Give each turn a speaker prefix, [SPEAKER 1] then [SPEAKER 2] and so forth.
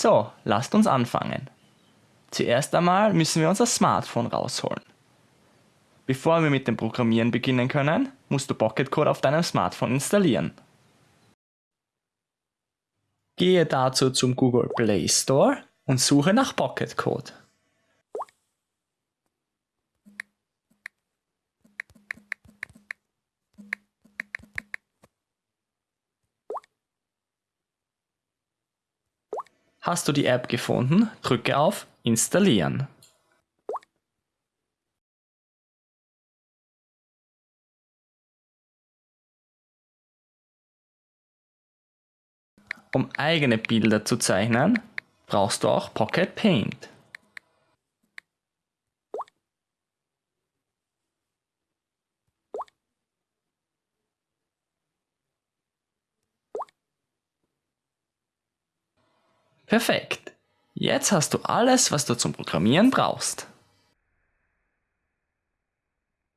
[SPEAKER 1] So, lasst uns anfangen. Zuerst einmal müssen wir unser Smartphone rausholen. Bevor wir mit dem Programmieren beginnen können, musst du Pocket Code auf deinem Smartphone installieren. Gehe dazu zum Google Play Store und suche nach Pocket Code. Hast du die App gefunden, drücke auf Installieren. Um eigene Bilder zu zeichnen, brauchst du auch Pocket Paint. Perfekt. Jetzt hast du alles, was du zum Programmieren brauchst.